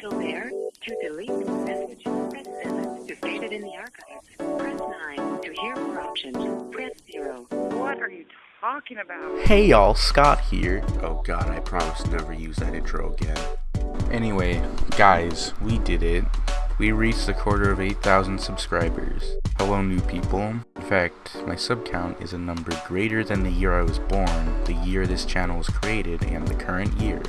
still there? To delete this message, press 7. To save it in the archives, press 9. To hear more options, press 0. What are you talking about? Hey y'all, Scott here. Oh god, I promise to never use that intro again. Anyway, guys, we did it. We reached a quarter of 8,000 subscribers. Hello new people. In fact, my sub count is a number greater than the year I was born, the year this channel was created, and the current year.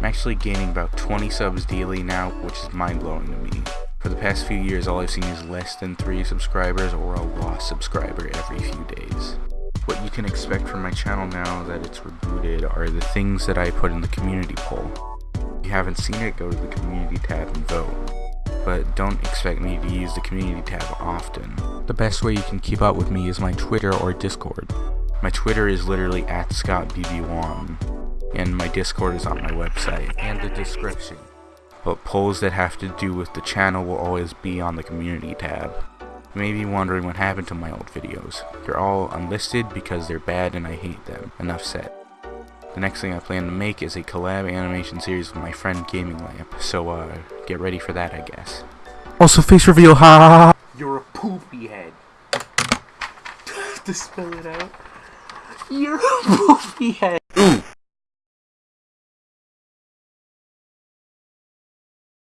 I'm actually gaining about 20 subs daily now, which is mind blowing to me. For the past few years, all I've seen is less than 3 subscribers or a lost subscriber every few days. What you can expect from my channel now that it's rebooted are the things that I put in the community poll. If you haven't seen it, go to the community tab and vote. But don't expect me to use the community tab often. The best way you can keep up with me is my Twitter or Discord. My Twitter is literally at ScottBB1 and my Discord is on my website and the description. But polls that have to do with the channel will always be on the community tab. You may be wondering what happened to my old videos. They're all unlisted because they're bad and I hate them. Enough said. The next thing I plan to make is a collab animation series with my friend Gaming Lamp, so uh, get ready for that I guess. Also face reveal, ha ha ha! You're a poopy head. to spell it out. You're a poopy head.